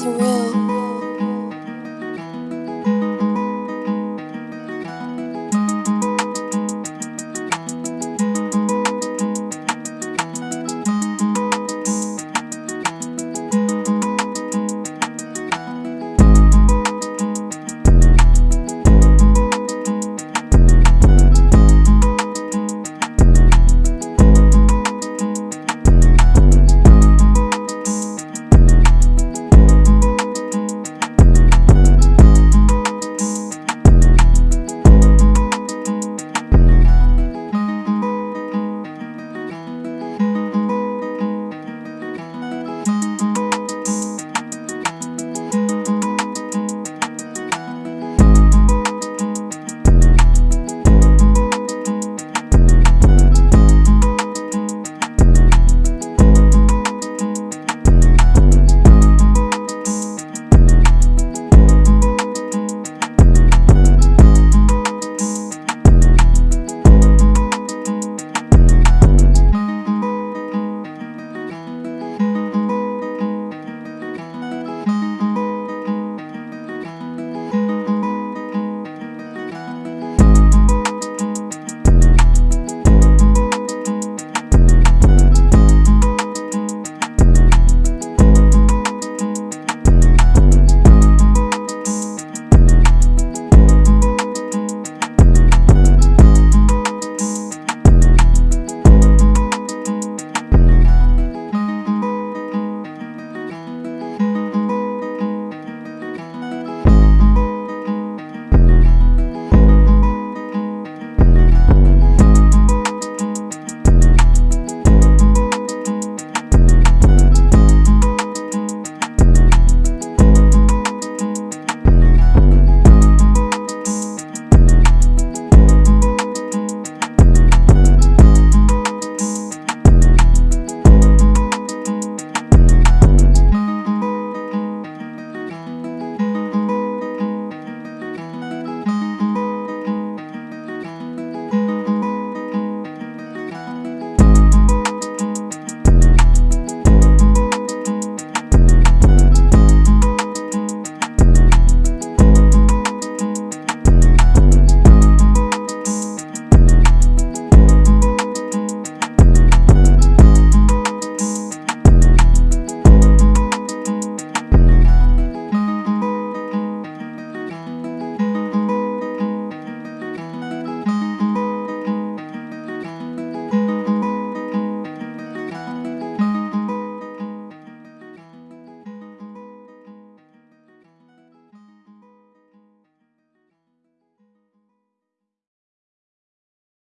is real.